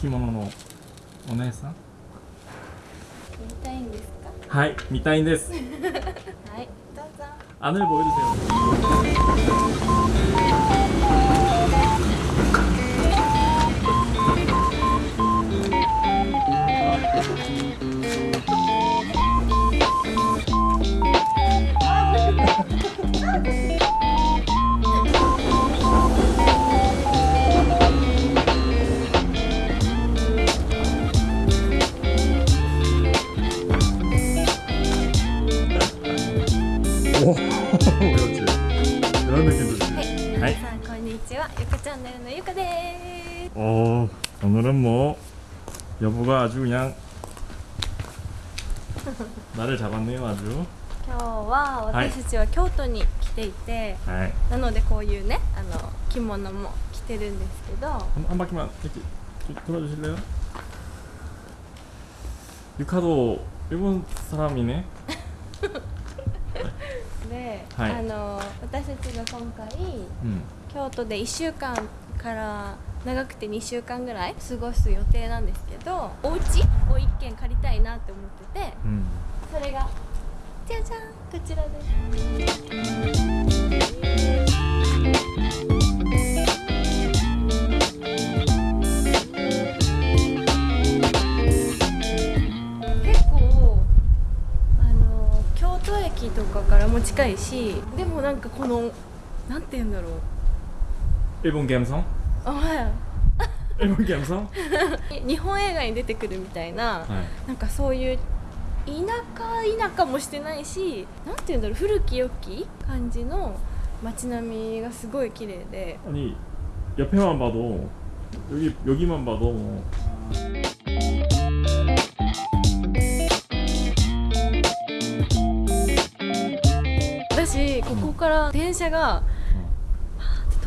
着物のお姉さん？見たいんですか？はい見たいんです。はい。どうぞ。ボイルセ 오늘은 뭐 여보가 아주 그냥 나를 잡았네요 아주 今日ははい私たちは京都に来ていて、 네. なのでこういうね、あの着物も着てるんですけど、 한, 한 바퀴만 이렇게 좀 돌아주실래요? 유카도 일본 사람이네 で、はいあの私たちが今回 음. 京都で1週間から 長くて2週間ぐらい過ごす予定なんですけどお家を1軒借りたいなって思ってて 음. それがじゃじゃんこちらです結構あの京都駅とかからも近いしでもなんかこのなんて言うんだろう 일본 감성? あはい 일본 감성? 日本映画に出てくるみたいな 네. なんかそういう田舎田舎もしてないしなんて言うんだろう古き良き感じの街並みがすごい綺麗で 아니 옆에만 봐도 여기 여기만 봐도 뭐私ここから電車がパーって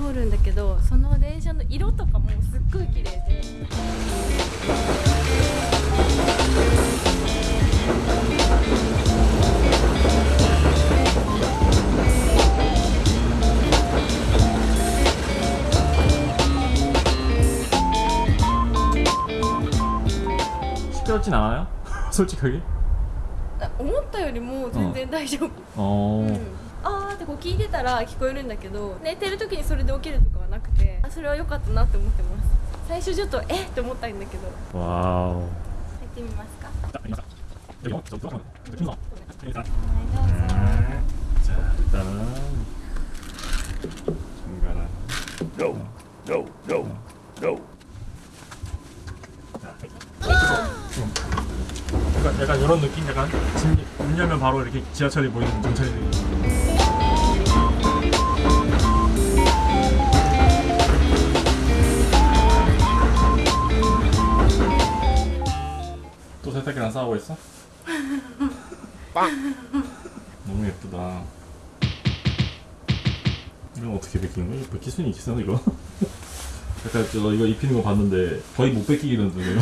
通るんだけどその電車の色とかもすっごい綺麗で어. 시끄럽진 않아요? 솔직하게? あ思ったよりも全然大丈夫、 어. うんあーってこう 聞いてたら聞こえるんだけど寝てる時にそれで起きるとかはなくてあそれは良かったなって思ってます最初ちょっとえっって思ったんだけど 와우. 入ってみますか 여기 어, 저 들어가면 힘들어. 일단 はいどうぞ 자 일단은 중간에 No, no, no, no. 약간 약간 이런 느낌 약간 집, 문 열면 바로 이렇게 지하철이 보이는 전철이 또 세탁기랑 싸우고 있어? 빵! 너무 예쁘다 이건 어떻게 벗기는 거야? 이거 벗길 수는 있겠어 이거? 약간 저 이거 입히는 거 봤는데 거의 못 벗기겠는데 이거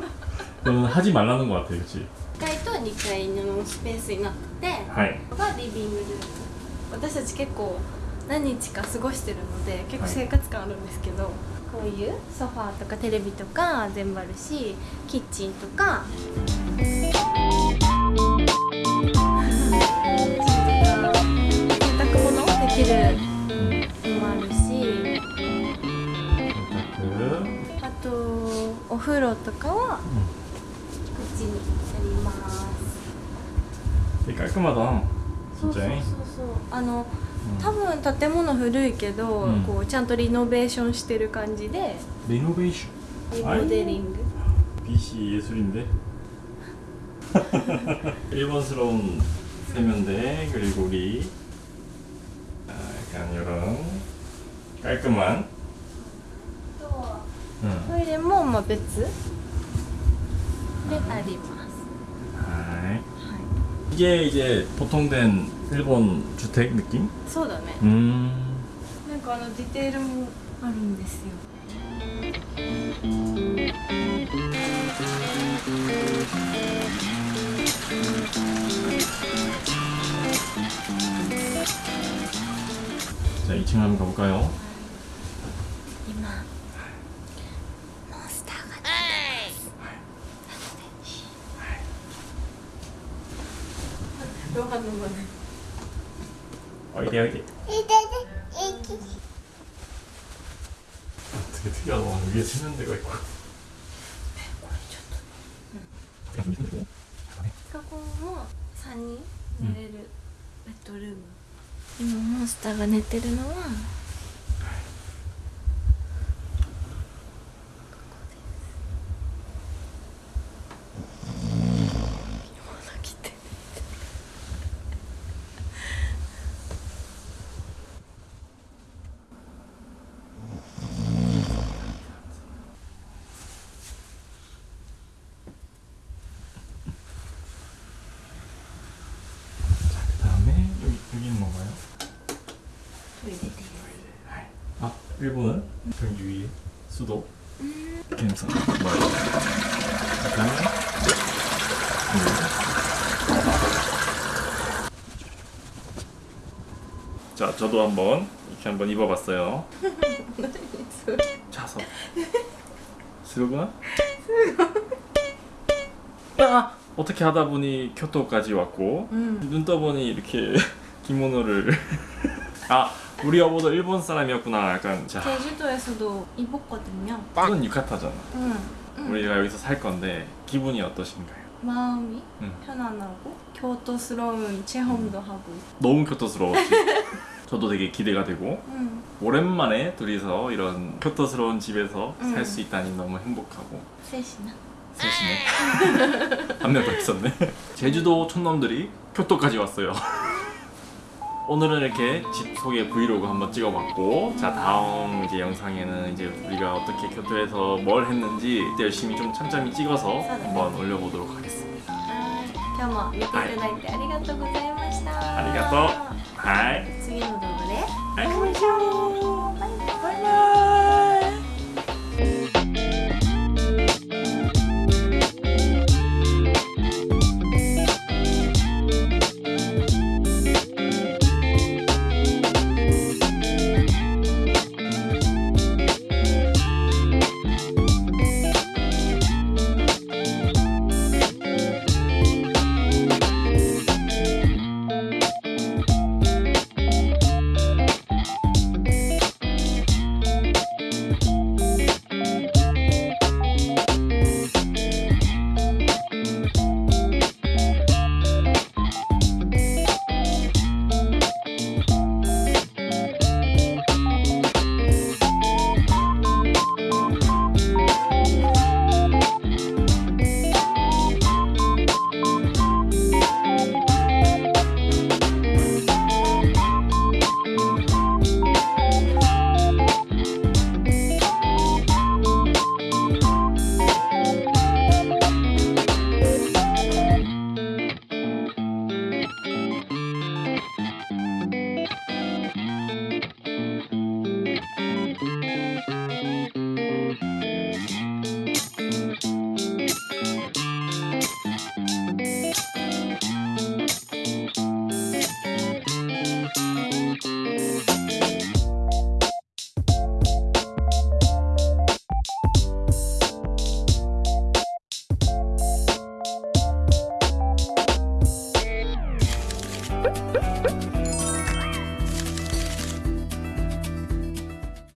이거는 하지 말라는 거 같아 그치? 1階と2階のスペースになってて、 하이 ここがリビングルーム私たち結構 何日か過ごしてるので結構生活感あるんですけど、はい、こういうソファーとかテレビとか全部あるしキッチンとか。あとお風呂とかはこっちにあります。でかくまだそうそうそうそう。あの多分建物古いけど、うんこうちゃんとリノベーションしてる感じで 리노베이션 リモデリング 빛이 예술인데 일본스러운 세면대 그리고 우리 아, 약간 이런 깔끔한 と うんトイレもまあ別であります。 하이. はい。 이게 이제 보통된 일본 주택 느낌? そうだね。 음. なんかあのディテールもあるんですよ。 자, 2층 한번 가볼까요? 되게 특이하다. 위에 세면 데가 있고. ここも三人寝れるベッドルーム。今モンスターが寝てるのは。 일본은 경기 위에 수도. 김성. 뭐야? 약간. 자, 저도 한번 이렇게 한번 입어봤어요. 자서. 스르구나? 아, 어떻게 하다 보니 교토까지 왔고 음. 눈 떠보니 이렇게 기모노를 아 우리 여보도 일본 사람이었구나 약간 자 제주도에서도 입었거든요. 이건 유카타잖아 응. 응. 우리가 여기서 살 건데 기분이 어떠신가요? 마음이 응. 편안하고 교토스러운 체험도 하고. 너무 교토스러웠지 저도 되게 기대가 되고 응. 오랜만에 둘이서 이런 교토스러운 집에서 음. 살수 있다니 너무 행복하고 셋이나. 셋이네 한 명 더 있었네 제주도 촌놈들이 교토까지 왔어요 오늘은 이렇게 집 소개 브이로그 한번 찍어봤고 자 다음 이제 영상에는 이제 우리가 어떻게 교토에서 뭘 했는지 열심히 좀 참참히 찍어서 네. 한번 올려보도록 하겠습니다 今日も見ていただいてありがとうございました。ありがとうはい次の動画ではい会いましょう。